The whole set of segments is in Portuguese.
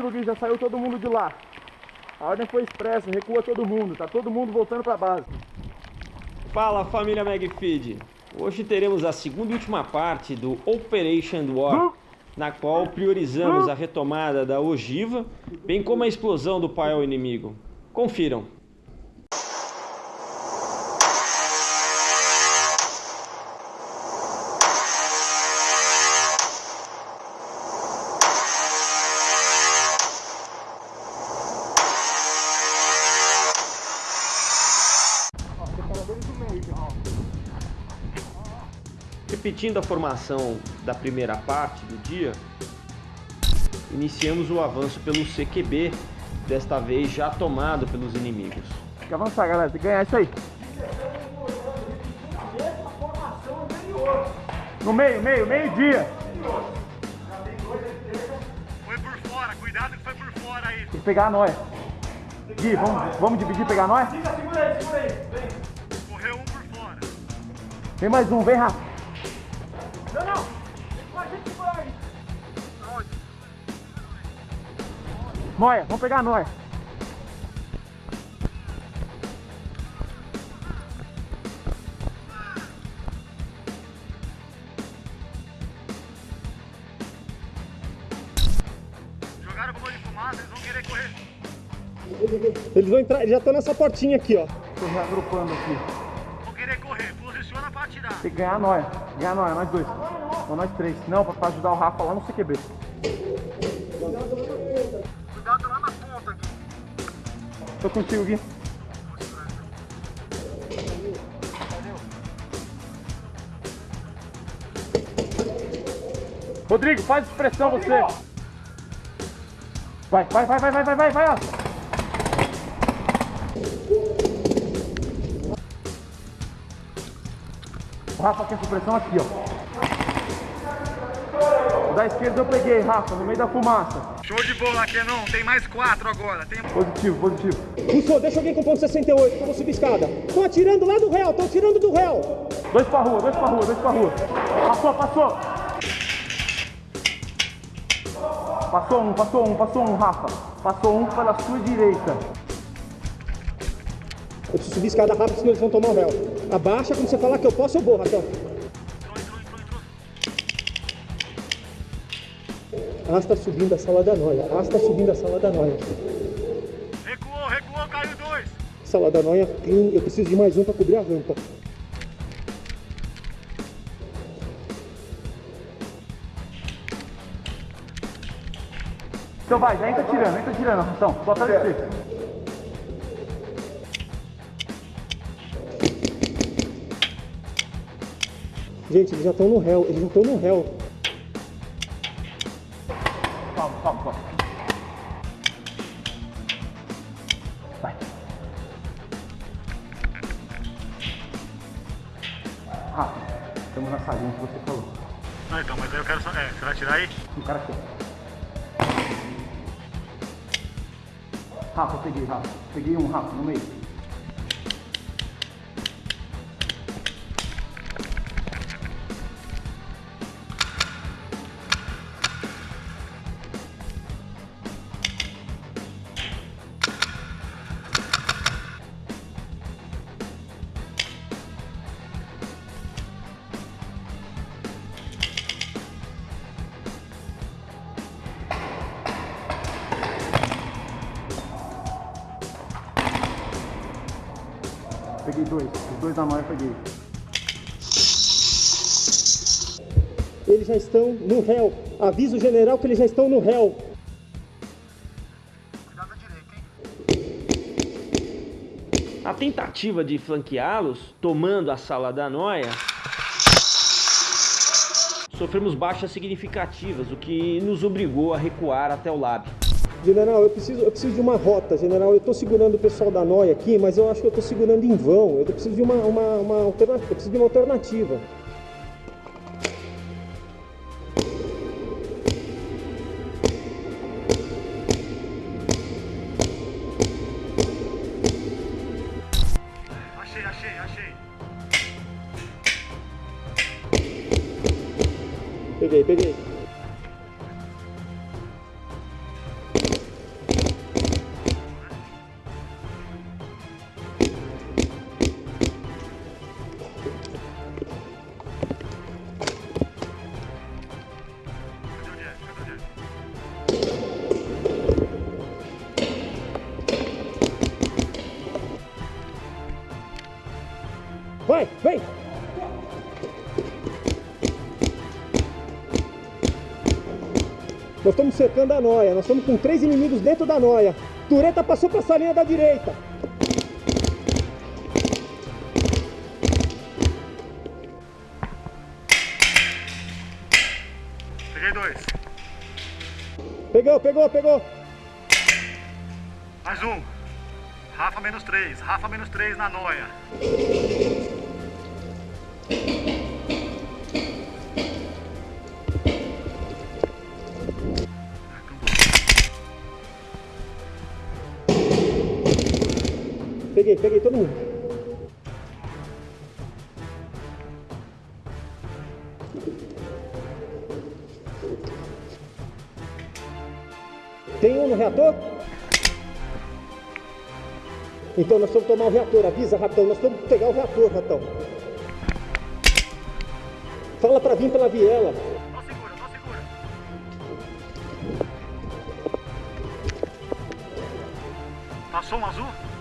Gui, já saiu todo mundo de lá. A ordem foi expressa, recua todo mundo, tá todo mundo voltando pra base. Fala família Magfeed! Hoje teremos a segunda e última parte do Operation War, na qual priorizamos a retomada da ogiva, bem como a explosão do paiol inimigo. Confiram! Repetindo a formação da primeira parte do dia, iniciamos o avanço pelo CQB, desta vez já tomado pelos inimigos. Tem que avançar, galera, tem que ganhar isso aí. No meio, meio, meio-dia. Foi por fora, cuidado que foi por fora aí. Tem que pegar a nóia. Gui, vamos, vamos dividir e pegar a nóia? Correu um por fora. Vem mais um, vem rápido. Nóia, vamos pegar a nóia. Jogaram bomba de fumaça, eles vão querer correr. Eles vão entrar, eles já estão nessa portinha aqui, ó. Tô reagrupando aqui. Vão querer correr. Posiciona pra atirar. Tem que ganhar a nóia. Ganhar a nóia, nós dois. Ou nós três. Não, pra, ajudar o Rafa lá no CQB. Cuidado lá na ponta aqui. Tô contigo, Gui. Rodrigo, faz expressão você. Vai, vai, vai, vai, vai, vai, vai, vai, Rafa quer supressão aqui, ó. O Da esquerda eu peguei, Rafa, no meio da fumaça. Show de bola, Kenon. Tem mais quatro agora. Tem... Positivo, positivo. Russo, deixa alguém com ponto 68, que eu vou subir escada. Estão atirando lá do réu, estão atirando do réu. Dois pra rua, dois pra rua, dois pra rua. Passou, passou. Passou um, passou um, passou um, Rafa. Passou um pela sua direita. Eu preciso subir escada rápido, senão eles vão tomar o réu. Abaixa, quando você falar que eu posso, eu vou, Raquel. Entrou, entrou, entrou, entrou. Arrasta subindo a sala da noia. Arrasta subindo a sala da noia. Recuou, recuou, caiu dois. Sala da noia, clean. Eu preciso de mais um pra cobrir a rampa. Então vai, já entra tirando, entra tirando, então. Bota ali Gente, eles já estão no réu, eles já estão no réu. Calma, calma, calma. Vai. Rafa, estamos na salinha que você falou. Não, então, mas aí eu quero só... É, você vai atirar aí? O cara aqui. Rafa, eu peguei, Rafa. Peguei um, Rafa, no meio. Dois. Os dois da eu peguei. Eles já estão no réu. Avisa o general que eles já estão no réu. Cuidado da direita, hein? A tentativa de flanqueá-los, tomando a sala da noia, sofremos baixas significativas, o que nos obrigou a recuar até o lab. General, eu preciso, eu preciso de uma rota, general. Eu estou segurando o pessoal da noia aqui, mas eu acho que eu estou segurando em vão. Eu preciso de uma, uma, uma alternativa. Eu preciso de uma alternativa. Vai, vem! Nós estamos cercando a noia, nós estamos com três inimigos dentro da noia. Tureta passou para a salinha da direita. Peguei dois. Pegou, pegou, pegou. Mais um. Rafa menos três. Rafa menos três na noia. Peguei, peguei todo mundo. Tem um no reator? Então nós vamos tomar o reator. Avisa, ratão. Nós vamos pegar o reator, ratão. Fala pra vir pela viela. Passou um azul?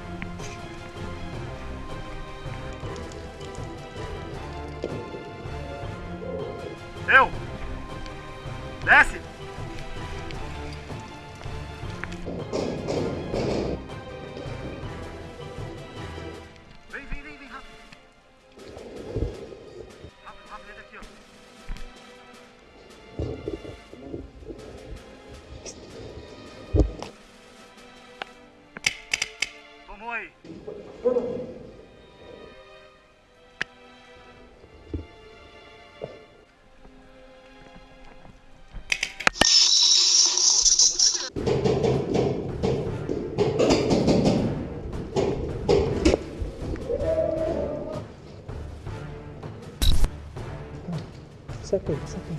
Saca aí, aí.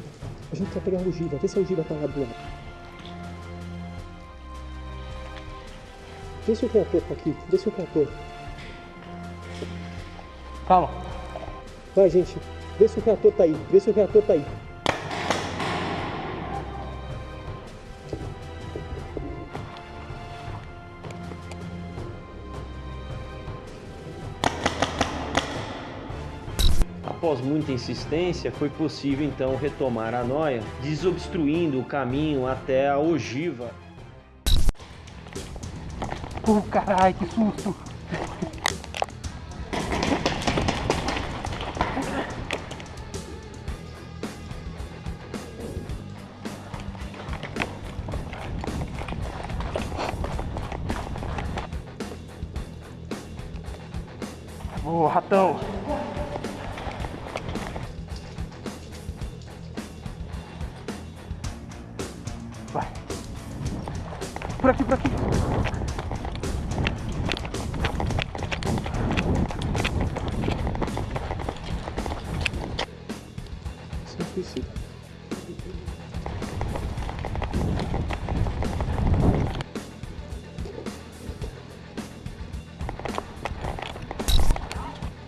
A gente vai pegar o Giba. Vê se o Giba tá lá do lado. Vê se o reator tá aqui. Vê se o reator. Calma. Vai, gente. Vê se o reator tá aí. Vê se o reator tá aí. Após muita insistência, foi possível então retomar a noia, desobstruindo o caminho até a ogiva. Pô, caralho, que susto. Por aqui, por aqui. Suicídio.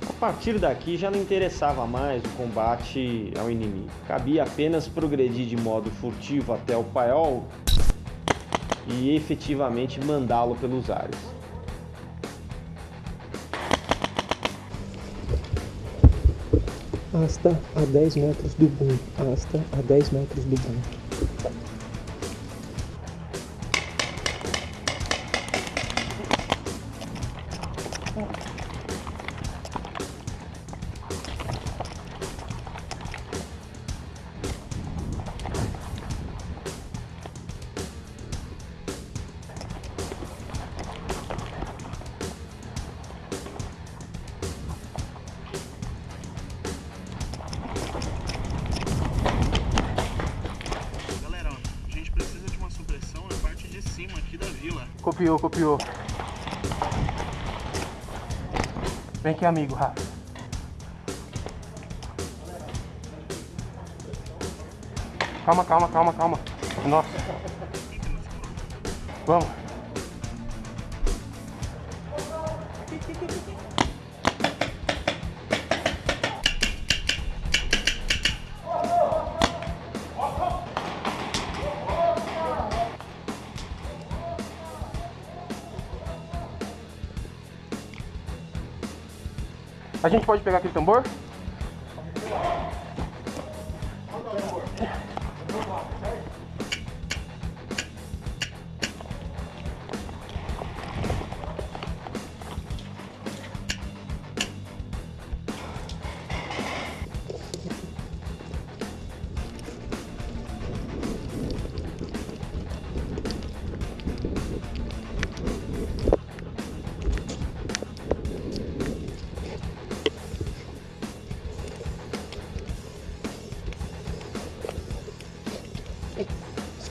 A partir daqui já não interessava mais o combate ao inimigo. Cabia apenas progredir de modo furtivo até o paiol e efetivamente mandá-lo pelos ares. Asta a 10 metros do boom. Asta a 10 metros do boom. Copiou, copiou. Vem aqui, amigo, Rafa. Calma, calma, calma, calma. Nossa. Vamos. A gente pode pegar aquele tambor?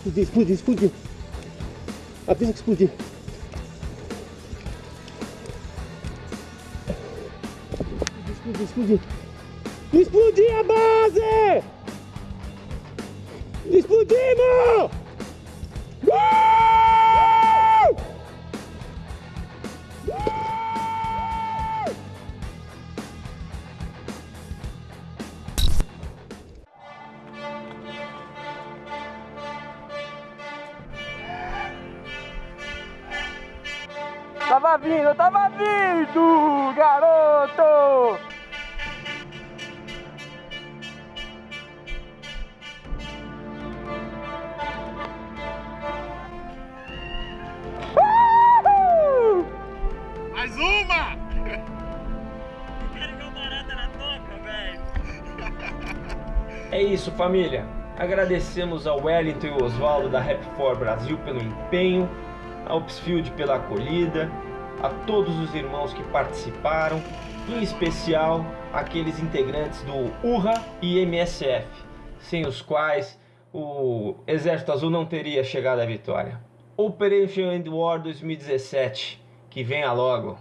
Explodir, explodir, explodir. Avisa que explodir. Explodir, explodir. Explodir a base! Tava vindo, tava vindo, garoto! Uhul! Mais uma! É isso, família. Agradecemos ao Wellington e Oswaldo da Rap4 Brasil pelo empenho, ao Psfield pela acolhida, a todos os irmãos que participaram, em especial aqueles integrantes do URRA e MSF, sem os quais o Exército Azul não teria chegado à vitória. Operation End War 2017, que venha logo.